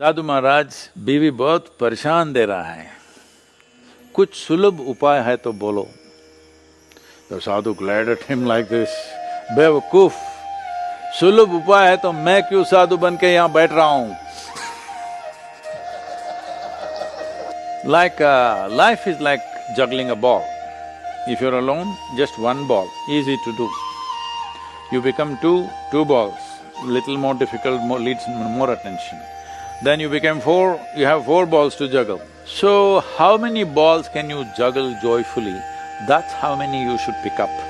साधु महाराज, बीवी बहुत परेशान दे रहा है। कुछ सुलभ उपाय है तो बोलो। तो साधु ग्लैड हिम लाइक दिस बेवकूफ़, सुलभ उपाय है तो मैं क्यों साधु बन के यहाँ बैठ रहा हूँ? Like life is like juggling a ball if you're alone just one ball easy to do you become two two balls little more difficult more leads more attention Then you became four, you have four balls to juggle. So, how many balls can you juggle joyfully? That's how many you should pick up.